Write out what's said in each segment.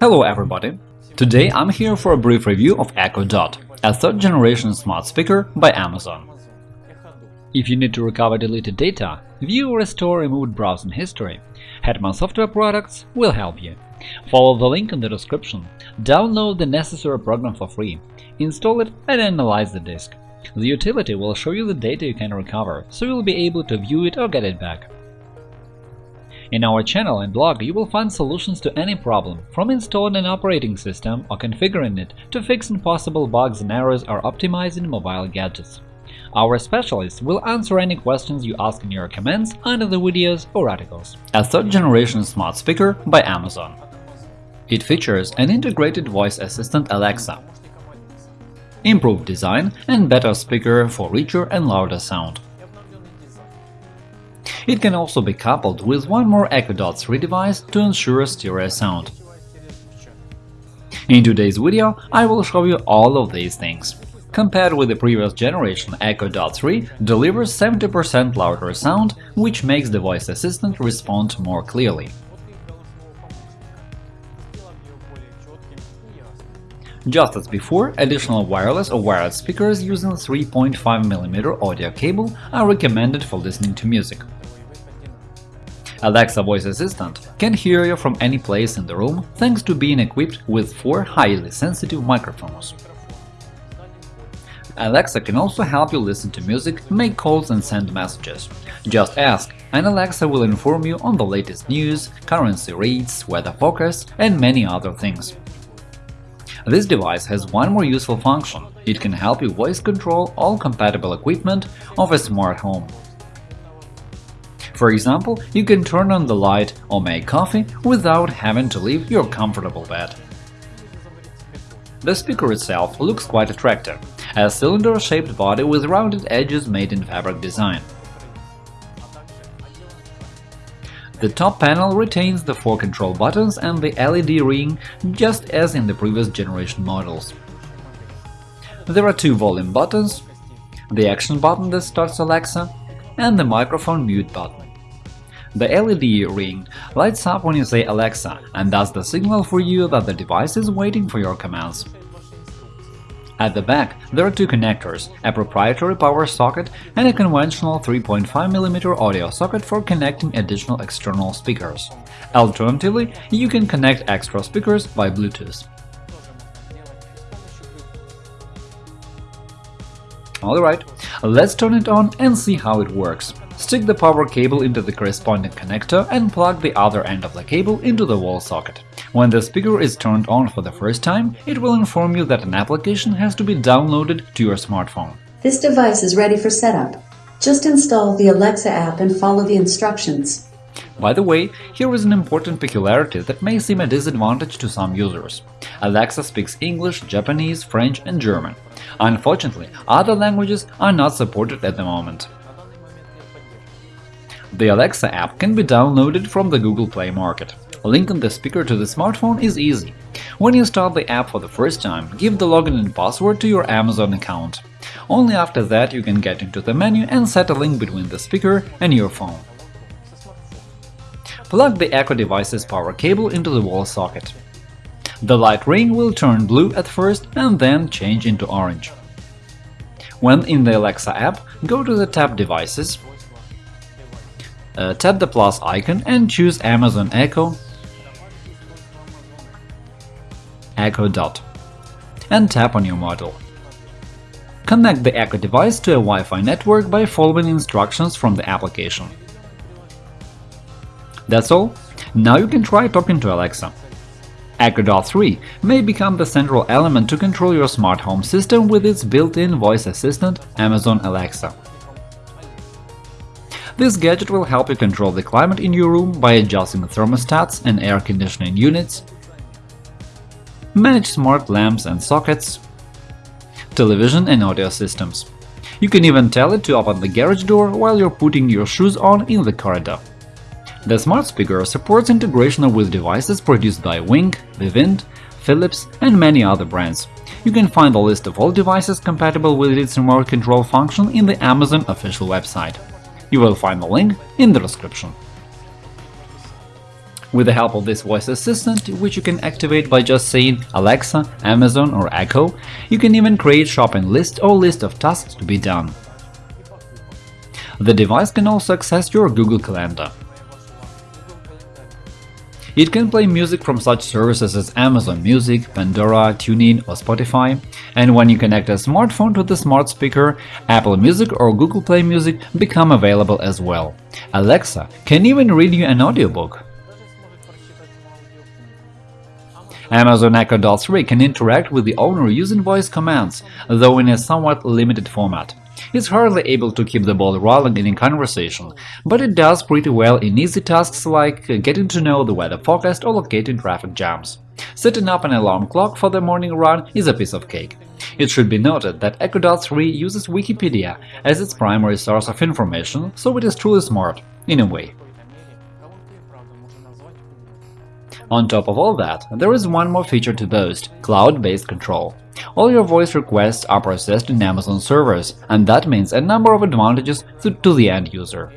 Hello everybody! Today I'm here for a brief review of Echo Dot, a third-generation smart speaker by Amazon. If you need to recover deleted data, view or restore removed browsing history, Hetman Software Products will help you. Follow the link in the description, download the necessary program for free, install it and analyze the disk. The utility will show you the data you can recover, so you'll be able to view it or get it back. In our channel and blog you will find solutions to any problem, from installing an operating system or configuring it to fixing possible bugs and errors or optimizing mobile gadgets. Our specialists will answer any questions you ask in your comments under the videos or articles. A third-generation smart speaker by Amazon. It features an integrated voice assistant Alexa, improved design and better speaker for richer and louder sound. It can also be coupled with one more Echo Dot 3 device to ensure stereo sound. In today's video I will show you all of these things. Compared with the previous generation, Echo Dot 3 delivers 70% louder sound, which makes the voice assistant respond more clearly. Just as before, additional wireless or wired speakers using 3.5mm audio cable are recommended for listening to music. Alexa voice assistant can hear you from any place in the room thanks to being equipped with four highly sensitive microphones. Alexa can also help you listen to music, make calls and send messages. Just ask, and Alexa will inform you on the latest news, currency rates, weather forecast, and many other things. This device has one more useful function – it can help you voice control all compatible equipment of a smart home. For example, you can turn on the light or make coffee without having to leave your comfortable bed. The speaker itself looks quite attractive, a cylinder-shaped body with rounded edges made in fabric design. The top panel retains the four control buttons and the LED ring, just as in the previous generation models. There are two volume buttons, the action button that starts Alexa, and the microphone mute button. The LED ring lights up when you say Alexa and that's the signal for you that the device is waiting for your commands. At the back, there are two connectors, a proprietary power socket and a conventional 3.5mm audio socket for connecting additional external speakers. Alternatively, you can connect extra speakers by Bluetooth. Alright, let's turn it on and see how it works. Stick the power cable into the corresponding connector and plug the other end of the cable into the wall socket. When the speaker is turned on for the first time, it will inform you that an application has to be downloaded to your smartphone. This device is ready for setup. Just install the Alexa app and follow the instructions. By the way, here is an important peculiarity that may seem a disadvantage to some users. Alexa speaks English, Japanese, French and German. Unfortunately, other languages are not supported at the moment. The Alexa app can be downloaded from the Google Play Market. Linking the speaker to the smartphone is easy. When you start the app for the first time, give the login and password to your Amazon account. Only after that you can get into the menu and set a link between the speaker and your phone. Plug the Echo device's power cable into the wall socket. The light ring will turn blue at first and then change into orange. When in the Alexa app, go to the tab Devices, uh, tap the plus icon and choose Amazon Echo Echo Dot and tap on your model. Connect the Echo device to a Wi-Fi network by following instructions from the application. That's all. Now you can try talking to Alexa. Echo Dot 3 may become the central element to control your smart home system with its built-in voice assistant Amazon Alexa. This gadget will help you control the climate in your room by adjusting the thermostats and air conditioning units, manage smart lamps and sockets, television and audio systems. You can even tell it to open the garage door while you're putting your shoes on in the corridor. The smart speaker supports integration with devices produced by Wink, Vivint, Philips and many other brands. You can find a list of all devices compatible with its remote control function in the Amazon official website. You will find the link in the description. With the help of this voice assistant, which you can activate by just saying Alexa, Amazon or Echo, you can even create shopping list or list of tasks to be done. The device can also access your Google Calendar. It can play music from such services as Amazon Music, Pandora, TuneIn or Spotify, and when you connect a smartphone to the smart speaker, Apple Music or Google Play Music become available as well. Alexa can even read you an audiobook. Amazon Echo Dot 3 can interact with the owner using voice commands, though in a somewhat limited format. It's hardly able to keep the ball rolling in conversation, but it does pretty well in easy tasks like uh, getting to know the weather forecast or locating traffic jams. Setting up an alarm clock for the morning run is a piece of cake. It should be noted that Echo Dot 3 uses Wikipedia as its primary source of information, so it is truly smart, in a way. On top of all that, there is one more feature to boast – cloud-based control. All your voice requests are processed in Amazon servers, and that means a number of advantages to, the end user.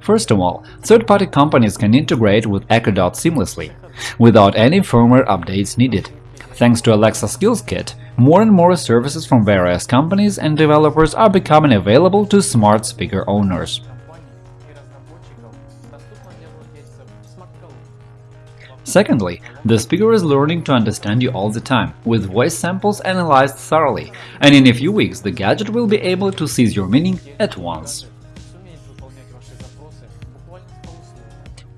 First of all, third-party companies can integrate with Echo Dot seamlessly, without any firmware updates needed. Thanks to Alexa Skills Kit, more and more services from various companies and developers are becoming available to smart speaker owners. Secondly, the speaker is learning to understand you all the time, with voice samples analyzed thoroughly, and in a few weeks the gadget will be able to seize your meaning at once.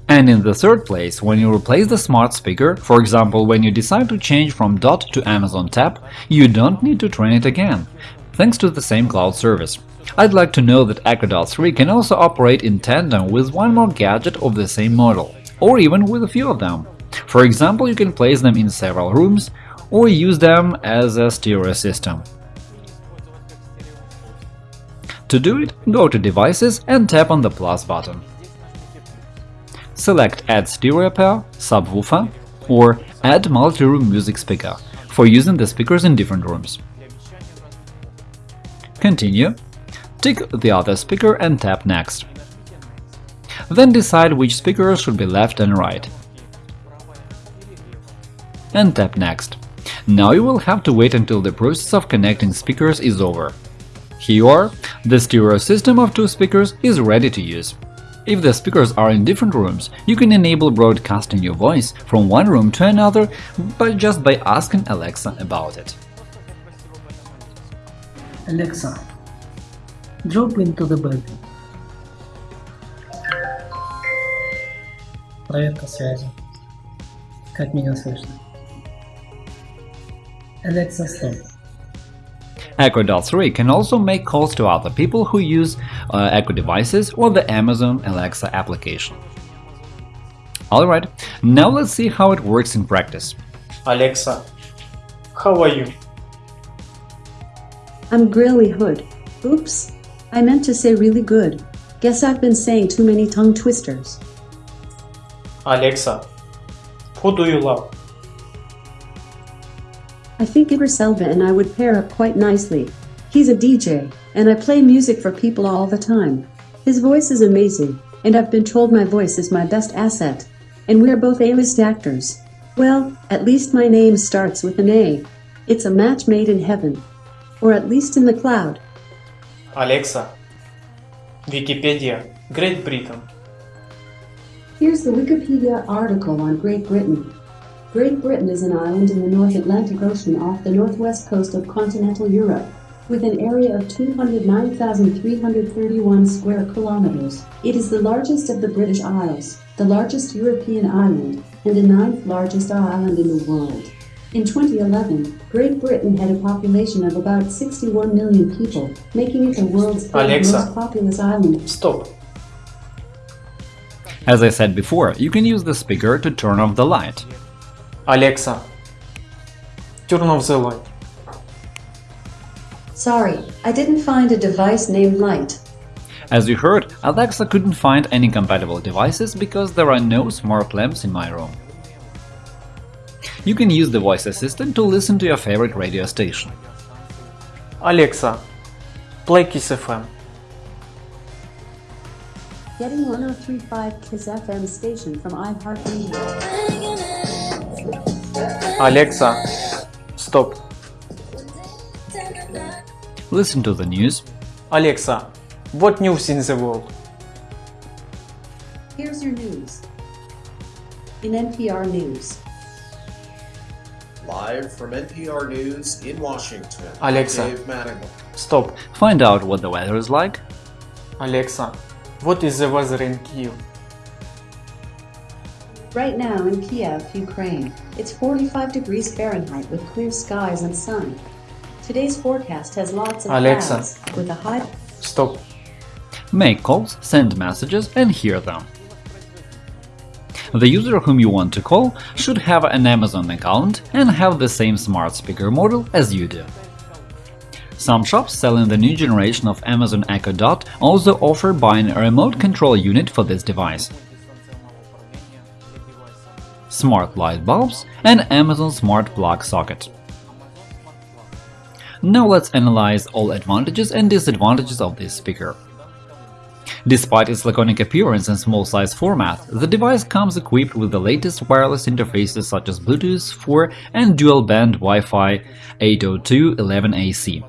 And in the third place, when you replace the smart speaker, for example, when you decide to change from Dot to Amazon Tap, you don't need to train it again, thanks to the same cloud service. I'd like to know that Echo Dot 3 can also operate in tandem with one more gadget of the same model, or even with a few of them. For example, you can place them in several rooms or use them as a stereo system. To do it, go to Devices and tap on the plus button. Select Add stereo pair, subwoofer or Add multi-room music speaker for using the speakers in different rooms. Continue, tick the other speaker and tap Next. Then decide which speakers should be left and right and tap Next. Now you will have to wait until the process of connecting speakers is over. Here you are, the stereo system of two speakers is ready to use. If the speakers are in different rooms, you can enable broadcasting your voice from one room to another by just by asking Alexa about it. Alexa, drop into the bed. Проверка связи. Как меня слышно? Alexa stop. Echo Dot 3 can also make calls to other people who use uh, Echo devices or the Amazon Alexa application. Alright, now let's see how it works in practice. Alexa, how are you? I'm Grilly Hood. Oops, I meant to say really good. Guess I've been saying too many tongue twisters. Alexa, who do you love? I think Idris Elba and I would pair up quite nicely. He's a DJ, and I play music for people all the time. His voice is amazing, and I've been told my voice is my best asset. And we're both A-list actors. Well, at least my name starts with an A. It's a match made in heaven. Or at least in the cloud. Alexa, Wikipedia, Great Britain. Here's the Wikipedia article on Great Britain. Great Britain is an island in the North Atlantic Ocean off the northwest coast of continental Europe. With an area of 209,331 square kilometers, it is the largest of the British Isles, the largest European island, and the ninth largest island in the world. In 2011, Great Britain had a population of about 61 million people, making it the world's third Alexa. most populous island. Stop. As I said before, you can use the speaker to turn off the light. Alexa, turn off the light. Sorry, I didn't find a device named Light. As you heard, Alexa couldn't find any compatible devices because there are no smart lamps in my room. You can use the voice assistant to listen to your favorite radio station. Alexa, play Kiss FM. Getting 1035 Kiss FM station from iHeartRadio. Alexa, stop. Listen to the news. Alexa, what news in the world? Here's your news. In NPR News, Live from NPR News in Washington. Alexa. I'm Dave Mattingly. Stop. Find out what the weather is like. Alexa, what is the weather in Kiev? Right now in Kiev, Ukraine, it's 45 degrees Fahrenheit with clear skies and sun. Today's forecast has lots of Alexa. clouds with a high Stop. Make calls, send messages, and hear them. The user whom you want to call should have an Amazon account and have the same smart speaker model as you do. Some shops selling the new generation of Amazon Echo Dot also offer buying a remote control unit for this device. Smart light bulbs and Amazon Smart Plug socket. Now let's analyze all advantages and disadvantages of this speaker. Despite its laconic appearance and small size format, the device comes equipped with the latest wireless interfaces such as Bluetooth 4 and dual-band Wi-Fi 802.11ac.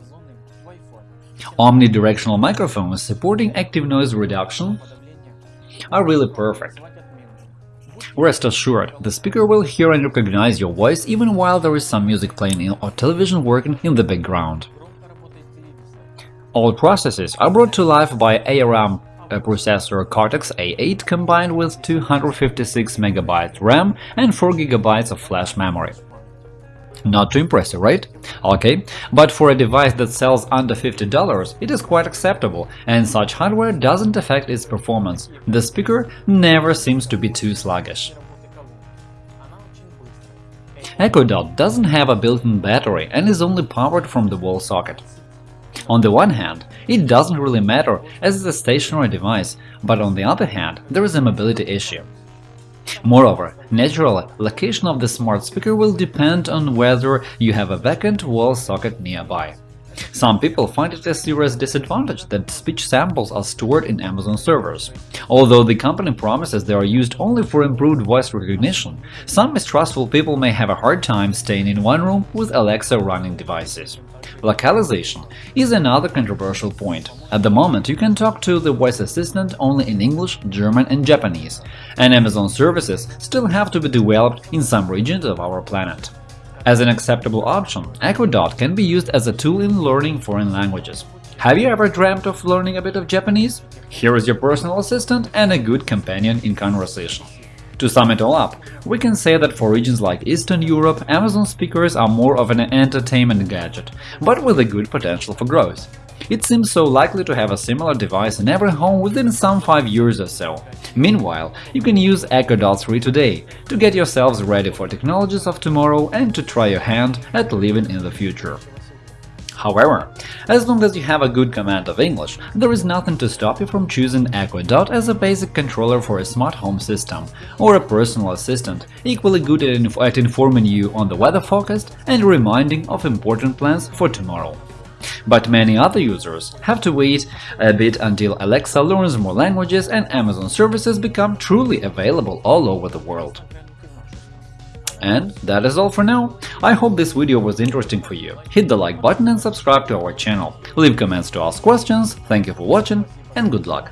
Omnidirectional microphones supporting active noise reduction are really perfect. Rest assured, the speaker will hear and recognize your voice even while there is some music playing in or television working in the background. All processes are brought to life by ARM processor Cortex-A8 combined with 256 MB RAM and 4 GB of flash memory. Not too impressive, right? Okay, but for a device that sells under $50, it is quite acceptable, and such hardware doesn't affect its performance. The speaker never seems to be too sluggish. Echo Dot doesn't have a built-in battery and is only powered from the wall socket. On the one hand, it doesn't really matter as it's a stationary device, but on the other hand, there is a mobility issue. Moreover, naturally, location of the smart speaker will depend on whether you have a vacant wall socket nearby. Some people find it a serious disadvantage that speech samples are stored in Amazon servers. Although the company promises they are used only for improved voice recognition, some mistrustful people may have a hard time staying in one room with Alexa running devices. Localization is another controversial point. At the moment, you can talk to the voice assistant only in English, German and Japanese, and Amazon services still have to be developed in some regions of our planet. As an acceptable option, Echo Dot can be used as a tool in learning foreign languages. Have you ever dreamt of learning a bit of Japanese? Here is your personal assistant and a good companion in conversation. To sum it all up, we can say that for regions like Eastern Europe, Amazon speakers are more of an entertainment gadget, but with a good potential for growth. It seems so likely to have a similar device in every home within some 5 years or so. Meanwhile, you can use Echo Dot 3 today to get yourselves ready for technologies of tomorrow and to try your hand at living in the future. However, as long as you have a good command of English, there is nothing to stop you from choosing Echo Dot as a basic controller for a smart home system, or a personal assistant, equally good at, inf at informing you on the weather forecast and reminding of important plans for tomorrow. But many other users have to wait a bit until Alexa learns more languages and Amazon services become truly available all over the world. And that is all for now. I hope this video was interesting for you. Hit the like button and subscribe to our channel. Leave comments to ask questions. Thank you for watching and good luck!